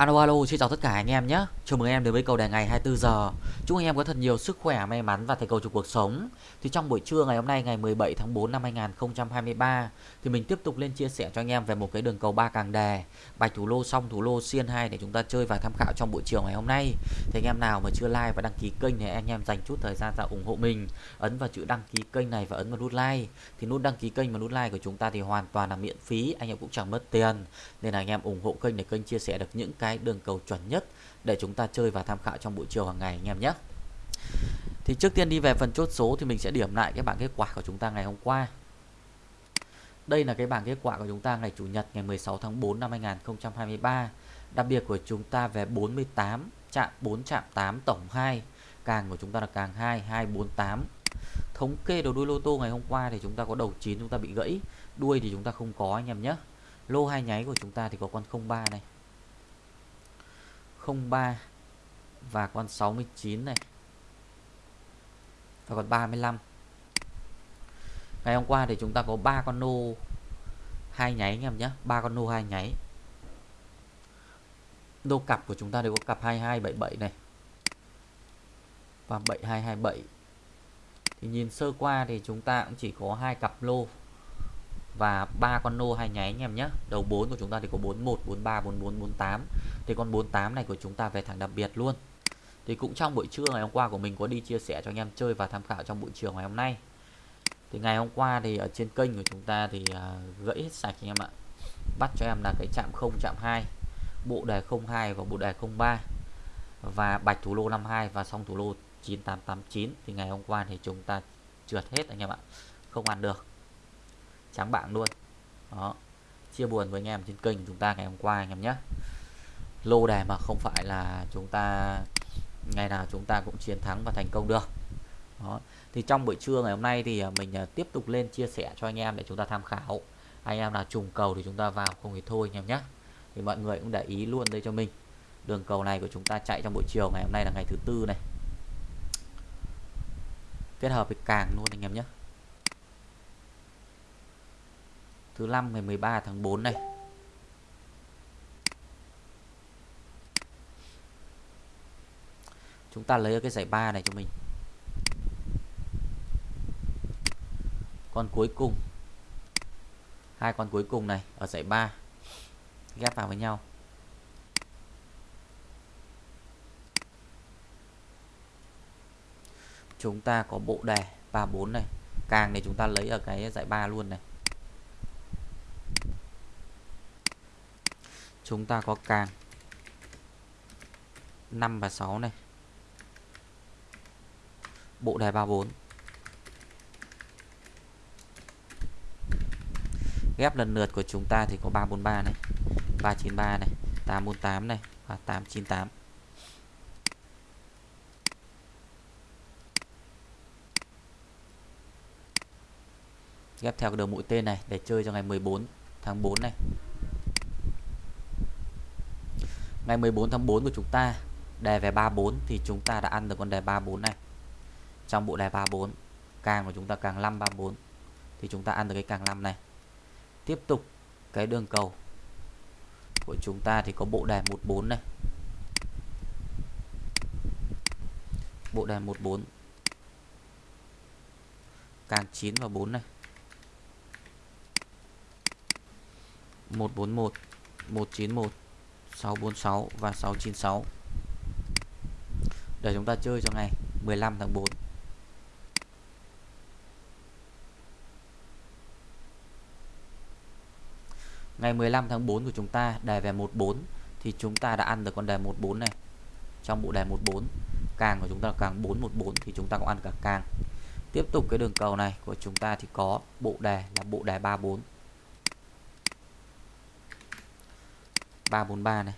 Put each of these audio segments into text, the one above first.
Alo alo, xin chào tất cả anh em nhé. Chào mừng anh em đến với cầu đề ngày 24 giờ. Chúc anh em có thật nhiều sức khỏe, may mắn và thành công trong cuộc sống. Thì trong buổi trưa ngày hôm nay ngày 17 tháng 4 năm 2023 thì mình tiếp tục lên chia sẻ cho anh em về một cái đường cầu ba càng đề, bạch thủ lô xong thủ lô xiên 2 để chúng ta chơi và tham khảo trong buổi chiều ngày hôm nay. Thì anh em nào mà chưa like và đăng ký kênh thì anh em dành chút thời gian ra ủng hộ mình, ấn vào chữ đăng ký kênh này và ấn vào nút like. Thì nút đăng ký kênh và nút like của chúng ta thì hoàn toàn là miễn phí, anh em cũng chẳng mất tiền. Nên là anh em ủng hộ kênh để kênh chia sẻ được những cái cái đường cầu chuẩn nhất để chúng ta chơi và tham khảo trong buổi chiều hàng ngày anh em nhé. Thì trước tiên đi về phần chốt số thì mình sẽ điểm lại cái bảng kết quả của chúng ta ngày hôm qua. Đây là cái bảng kết quả của chúng ta ngày Chủ nhật ngày 16 tháng 4 năm 2023. Đặc biệt của chúng ta về 48 chạm 4 chạm 8 tổng 2. Càng của chúng ta là càng 2 248. Thống kê đầu đuôi lô tô ngày hôm qua thì chúng ta có đầu 9 chúng ta bị gãy, đuôi thì chúng ta không có anh em nhé. Lô hai nháy của chúng ta thì có con 03 này. 03 và con 69 này. Và còn 35 ngày hôm qua thì chúng ta có ba con nô hai nháy anh em nhé. Ba con nô hai nháy. Đô cặp của chúng ta đều có cặp 2277 này và 7227 thì nhìn sơ qua thì chúng ta cũng chỉ có hai cặp lô và ba con nô hai nháy anh em nhé. Đầu 4 của chúng ta thì có 41 43 44 48 thì con 48 này của chúng ta về thẳng đặc biệt luôn. Thì cũng trong buổi trưa ngày hôm qua của mình có đi chia sẻ cho anh em chơi và tham khảo trong buổi chiều ngày hôm nay. Thì ngày hôm qua thì ở trên kênh của chúng ta thì à, uh, gãy hết sạch anh em ạ. Bắt cho em là cái chạm 0 chạm 2 bộ đề 02 và bộ đề 03 và bạch thủ lô 52 và xong thủ lô 9889 thì ngày hôm qua thì chúng ta trượt hết anh em ạ. Không ăn được trắng bảng luôn. Đó. Chia buồn với anh em trên kênh chúng ta ngày hôm qua anh em nhé. Lô đề mà không phải là chúng ta, ngày nào chúng ta cũng chiến thắng và thành công được. Đó. thì trong buổi trưa ngày hôm nay thì à, mình à, tiếp tục lên chia sẻ cho anh em để chúng ta tham khảo. Anh em nào trùng cầu thì chúng ta vào không thì thôi anh em nhé. Thì mọi người cũng để ý luôn đây cho mình. Đường cầu này của chúng ta chạy trong buổi chiều ngày hôm nay là ngày thứ tư này. Kết hợp với càng luôn anh em nhé. Thứ năm ngày 13 tháng 4 này. Chúng ta lấy cái giải ba này cho mình. Con cuối cùng. Hai con cuối cùng này ở giải 3 ghép vào với nhau. Chúng ta có bộ đề 34 này. Càng này chúng ta lấy ở cái giải 3 luôn này. Chúng ta có càng. 5 và 6 này. Bộ đề 34 ghép lần lượt của chúng ta thì có 343 này 393 này 848 này và 898 ghép theo cái đường mũi tên này để chơi cho ngày 14 tháng 4 này ngày 14 tháng 4 của chúng ta, đề về 34 thì chúng ta đã ăn được con đề 34 này. Trong bộ đề 34 càng của chúng ta càng 5 34 thì chúng ta ăn được cái càng 5 này. Tiếp tục cái đường cầu của chúng ta thì có bộ đề 14 này. Bộ đề 14 càng 9 và 4 này. 141 191 646 và 696 để chúng ta chơi cho ngày 15 tháng 4 Ngày 15 tháng 4 của chúng ta đề về 14 thì chúng ta đã ăn được con đề 14 này. Trong bộ đề 14, càng của chúng ta là càng 414 thì chúng ta cũng ăn cả càng. Tiếp tục cái đường cầu này của chúng ta thì có bộ đề là bộ đề 34. 343 này,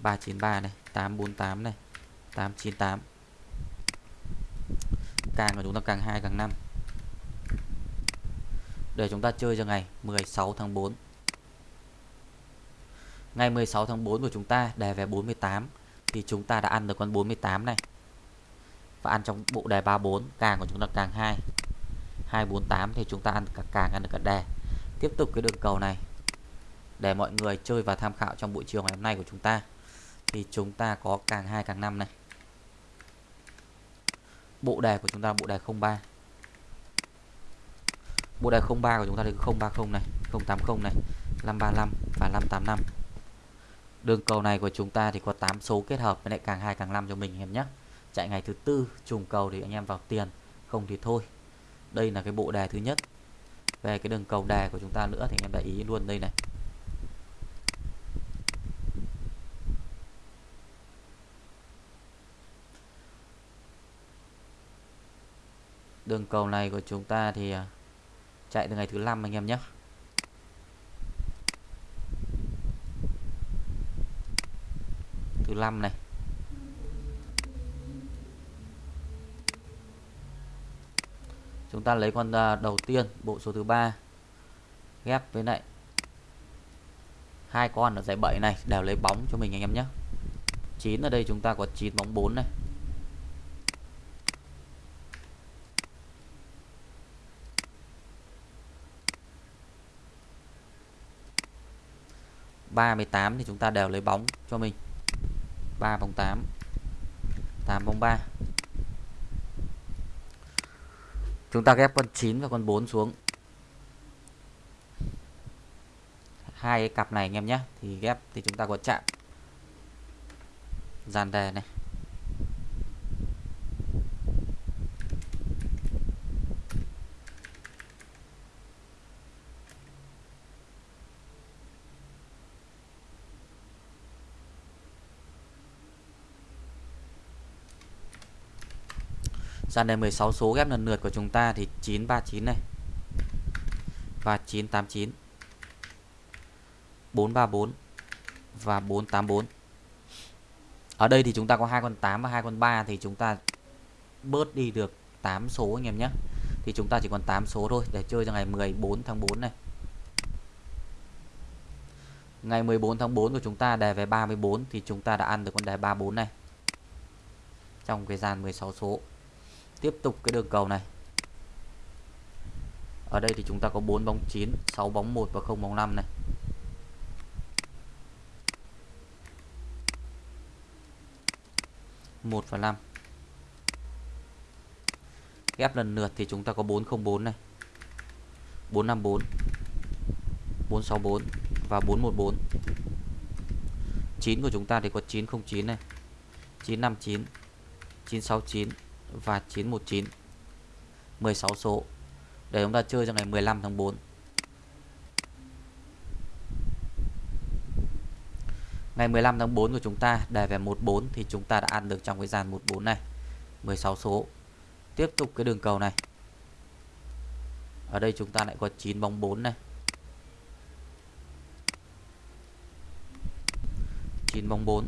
393 này, 848 này, 898. Càng của chúng ta càng 2 càng 5. Để chúng ta chơi cho ngày 16 tháng 4. Ngày 16 tháng 4 của chúng ta đề về 48 thì chúng ta đã ăn được con 48 này. Và ăn trong bộ đề 34, càng của chúng ta càng 2. 248 thì chúng ta ăn cả càng ăn được cả đề. Tiếp tục cái đường cầu này để mọi người chơi và tham khảo trong buổi chiều ngày hôm nay của chúng ta. thì chúng ta có càng 2 càng 5 này. Bộ đề của chúng ta bộ đề 03 bộ đề 03 của chúng ta thì 030 này 080 này 535 và 585 đường cầu này của chúng ta thì có 8 số kết hợp với lại càng 2 càng 5 cho mình em nhé. Chạy ngày thứ tư, trùng cầu thì anh em vào tiền, không thì thôi. Đây là cái bộ đề thứ nhất. Về cái đường cầu đề của chúng ta nữa thì anh em để ý luôn đây này. Đường cầu này của chúng ta thì à, chạy từ ngày thứ năm anh em nhé. Thứ năm này. Chúng ta lấy con à, đầu tiên, bộ số thứ ba, ghép với lại hai con ở giải 7 này, đều lấy bóng cho mình anh em nhé. 9 ở đây chúng ta có 9 bóng 4 này. Ba mươi tám thì chúng ta đều lấy bóng cho mình. ba bóng tám tám bóng ba. Chúng ta ghép con 9 và con 4 xuống. Hai cái cặp này anh em nhé, thì ghép thì chúng ta có chạm. Dàn đề này. Dàn đề 16 số ghép lần lượt của chúng ta thì 939 này. Và 989 434 và 484 ở đây thì chúng ta có hai con 8 và hai con 3 thì chúng ta bớt đi được 8 số anh em nhé. Thì chúng ta chỉ còn 8 số thôi, để chơi cho ngày 14 tháng 4 này. Ngày 14 tháng 4 của chúng ta đề về 34 thì chúng ta đã ăn được con đề 34 này. Trong cái dàn 16 số tiếp tục cái đường cầu này. Ở đây thì chúng ta có 4 bóng 9 6 bóng 1 và 0 bóng 5 này. Một và 5 ghép lần lượt thì chúng ta có 404 này. 454 464 và 414 9 của chúng ta thì có 909 này. 959 969 và 919 16 số. Để chúng ta chơi trong ngày 15 tháng 4 Ngày 15 tháng 4 của chúng ta đề về 14 thì chúng ta đã ăn được trong cái dàn 14 này. 16 số. Tiếp tục cái đường cầu này. Ở đây chúng ta lại có 9 bóng 4 này. 9 bóng 4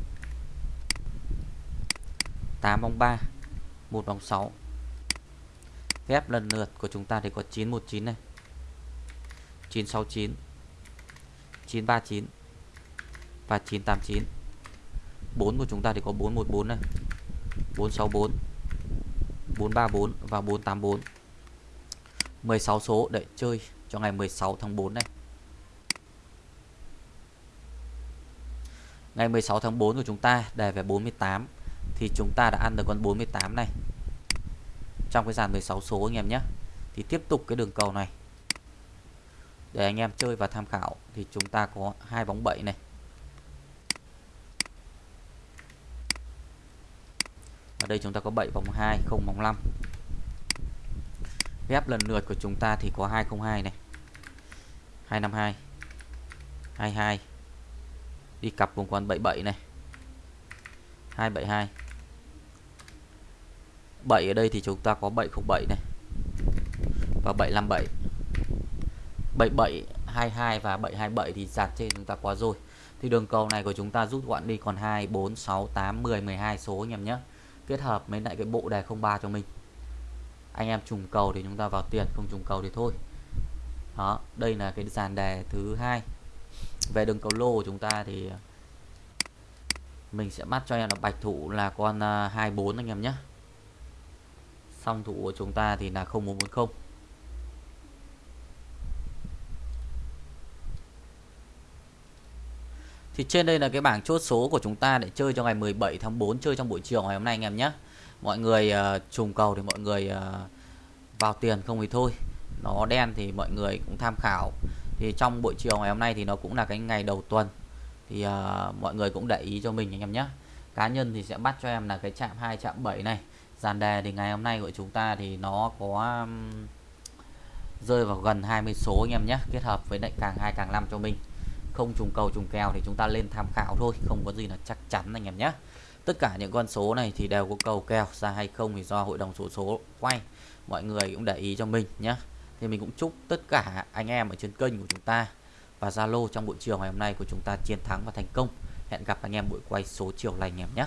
8 bóng 3 1 bóng 6 ghép lần lượt của chúng ta thì có 919 này. 969 939 và 989 4 của chúng ta thì có 414 này 464 434 và 484 16 số để chơi cho ngày 16 tháng 4 này. Ngày 16 tháng 4 của chúng ta đề về 48 thì chúng ta đã ăn được con 48 này. Trong cái dàn 16 số anh em nhé. Thì tiếp tục cái đường cầu này. Để anh em chơi và tham khảo thì chúng ta có hai bóng 7 này. Ở đây chúng ta có 7 bóng 2 không bóng 5 ghép lần lượt của chúng ta thì có 202 này. 252 22 đi cặp vùng con 77 này. 272 7 ở đây thì chúng ta có 707 này. Và 757 77 22 và 727 thì dạt trên chúng ta quá rồi. Thì đường cầu này của chúng ta rút gọn đi, còn 2 4 6 8 10 12 số anh em nhé. Kết hợp với lại cái bộ đề 03 cho mình. Anh em trùng cầu thì chúng ta vào tiền, không trùng cầu thì thôi. Đó, đây là cái dàn đề thứ hai. Về đường cầu lô của chúng ta thì mình sẽ bắt cho em là bạch thủ là con à, 24 anh em nhé. Song thủ của chúng ta thì là 0140 thì trên đây là cái bảng chốt số của chúng ta để chơi cho ngày 17 tháng 4 chơi trong buổi chiều ngày hôm nay anh em nhé. Mọi người uh, trùng cầu thì mọi người uh, vào tiền không thì thôi. Nó đen thì mọi người cũng tham khảo. Thì trong buổi chiều ngày hôm nay thì nó cũng là cái ngày đầu tuần thì uh, mọi người cũng để ý cho mình anh em nhé cá nhân thì sẽ bắt cho em là cái chạm 2 chạm 7 này. Dàn đề thì ngày hôm nay của chúng ta thì nó có um, rơi vào gần 20 số anh em nhé kết hợp với lại càng 2 càng 5 cho mình. Không trùng cầu trùng kèo thì chúng ta lên tham khảo thôi không có gì là chắc chắn anh em nhé tất cả những con số này thì đều có cầu kèo ra hay không thì do hội đồng số số quay. Mọi người cũng để ý cho mình nhé thì mình cũng chúc tất cả anh em ở trên kênh của chúng ta và Zalo trong buổi chiều ngày hôm nay của chúng ta chiến thắng và thành công. Hẹn gặp anh em buổi quay số chiều lành em nhé.